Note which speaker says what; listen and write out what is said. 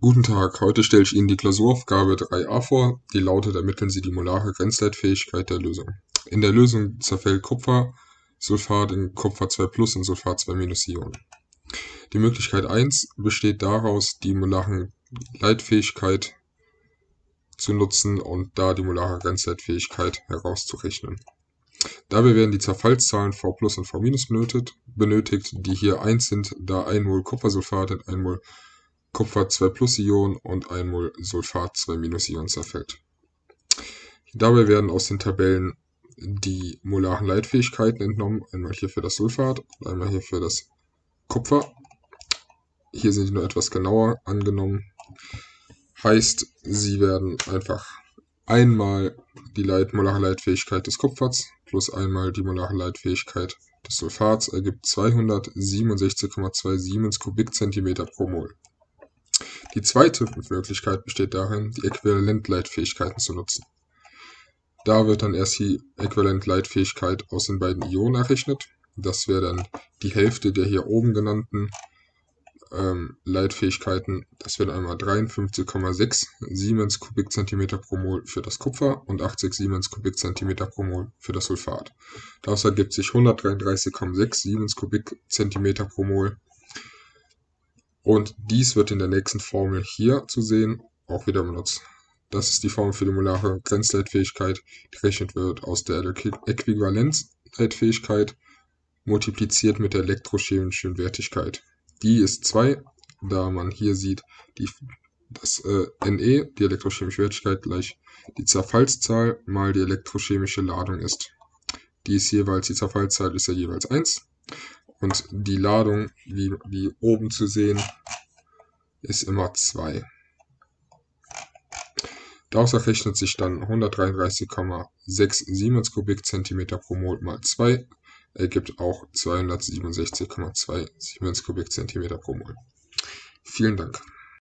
Speaker 1: Guten Tag, heute stelle ich Ihnen die Klausuraufgabe 3a vor, die lautet Ermitteln Sie die molare Grenzleitfähigkeit der Lösung. In der Lösung zerfällt Kupfersulfat in Kupfer 2 Plus und Sulfat 2 Minus Ionen. Die Möglichkeit 1 besteht daraus, die molare Leitfähigkeit zu nutzen und da die molare Grenzleitfähigkeit herauszurechnen. Dabei werden die Zerfallszahlen V plus und V minus benötigt, die hier 1 sind, da 1 Mol Kupfersulfat in 1 Mol Kupfer 2 Plus Ion und 1 Mol Sulfat 2 Minus Ion zerfällt. Dabei werden aus den Tabellen die molaren Leitfähigkeiten entnommen, einmal hier für das Sulfat und einmal hier für das Kupfer. Hier sind die nur etwas genauer angenommen. Heißt, sie werden einfach einmal die Leit molare Leitfähigkeit des Kupfers plus einmal die molare Leitfähigkeit des Sulfats ergibt 267,2 Siemens Kubikzentimeter pro Mol. Die zweite Möglichkeit besteht darin, die Äquivalentleitfähigkeiten zu nutzen. Da wird dann erst die Äquivalentleitfähigkeit aus den beiden Ionen errechnet. Das wäre dann die Hälfte der hier oben genannten ähm, Leitfähigkeiten. Das wären einmal 53,6 Siemens Kubikzentimeter pro Mol für das Kupfer und 80 Siemens Kubikzentimeter pro Mol für das Sulfat. Daraus ergibt sich 133,6 Siemens Kubikzentimeter pro Mol und dies wird in der nächsten Formel hier zu sehen auch wieder benutzt. Das ist die Formel für die molare Grenzleitfähigkeit, die gerechnet wird aus der Äquivalenzleitfähigkeit multipliziert mit der elektrochemischen Wertigkeit. Die ist 2, da man hier sieht, die, das äh, Ne, die elektrochemische Wertigkeit, gleich die Zerfallszahl mal die elektrochemische Ladung ist. Die ist jeweils, die Zerfallszahl ist ja jeweils 1 und die Ladung, wie, wie oben zu sehen, ist immer 2. Daraus errechnet sich dann 133,6 Siemens Kubikzentimeter pro Mol mal 2 ergibt auch 267,2 Siemens Kubikzentimeter pro Mol. Vielen Dank.